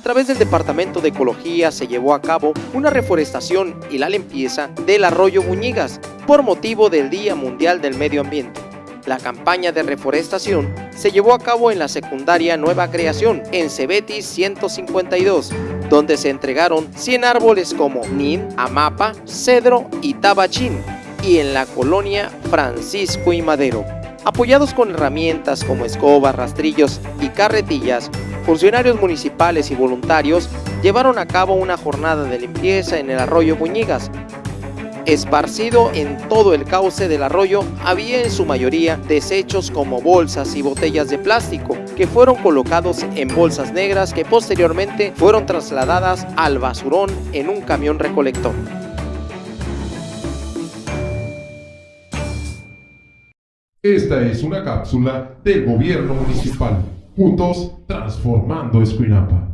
través del Departamento de Ecología se llevó a cabo una reforestación y la limpieza del arroyo Buñigas por motivo del Día Mundial del Medio Ambiente. La campaña de reforestación se llevó a cabo en la secundaria Nueva Creación, en Cebetis 152, donde se entregaron 100 árboles como nin, amapa, cedro y tabachín, y en la colonia Francisco y Madero. Apoyados con herramientas como escobas, rastrillos y carretillas, funcionarios municipales y voluntarios llevaron a cabo una jornada de limpieza en el arroyo Buñigas, Esparcido en todo el cauce del arroyo había en su mayoría desechos como bolsas y botellas de plástico que fueron colocados en bolsas negras que posteriormente fueron trasladadas al basurón en un camión recolector. Esta es una cápsula del gobierno municipal. Juntos transformando Escuinapa.